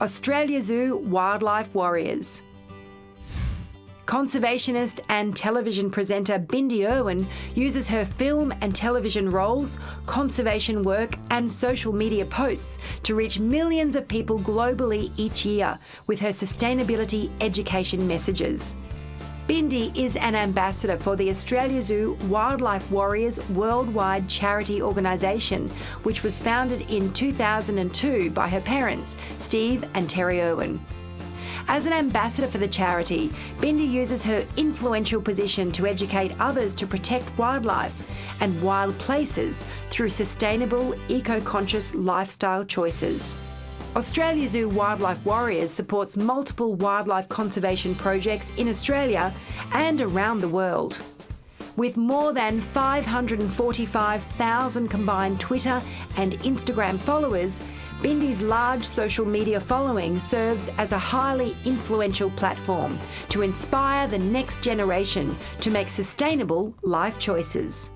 Australia Zoo Wildlife Warriors. Conservationist and television presenter Bindi Irwin uses her film and television roles, conservation work, and social media posts to reach millions of people globally each year with her sustainability education messages. Bindi is an ambassador for the Australia Zoo Wildlife Warriors worldwide charity organisation, which was founded in 2002 by her parents, Steve and Terri Irwin. As an ambassador for the charity, Bindi uses her influential position to educate others to protect wildlife and wild places through sustainable, eco-conscious lifestyle choices. Australia Zoo Wildlife Warriors supports multiple wildlife conservation projects in Australia and around the world. With more than 545,000 combined Twitter and Instagram followers, Bindi's large social media following serves as a highly influential platform to inspire the next generation to make sustainable life choices.